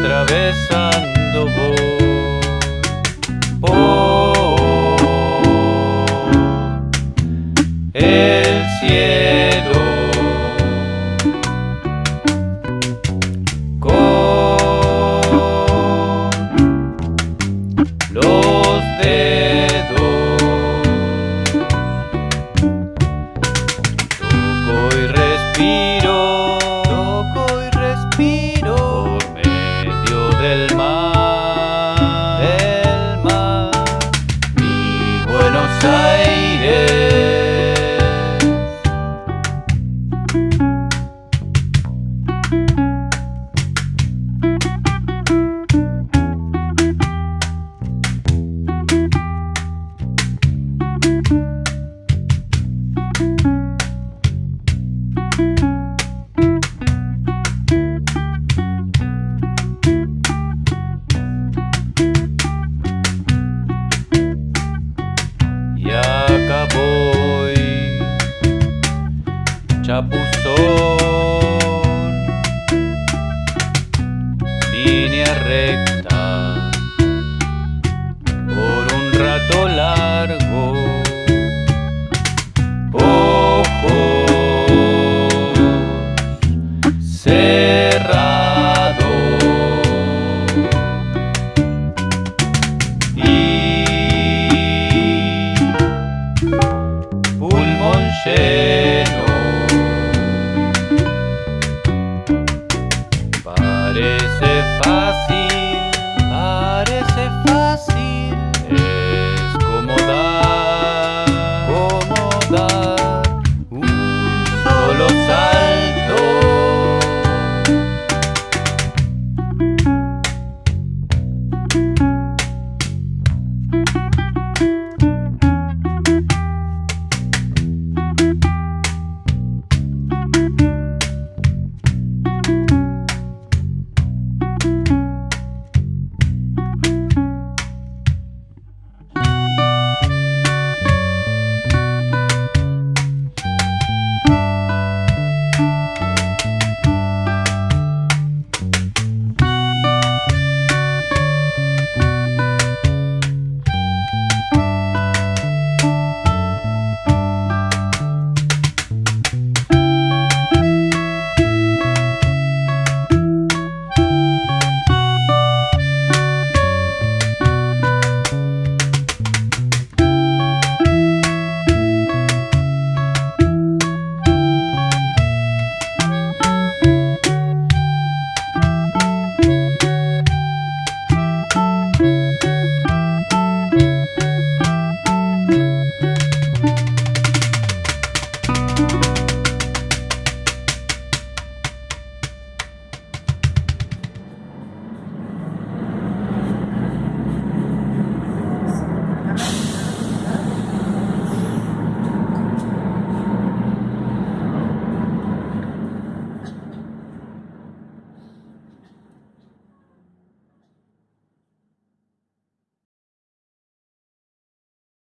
atraviesan. chapuzón. Línea recta por un rato largo. Ojo, se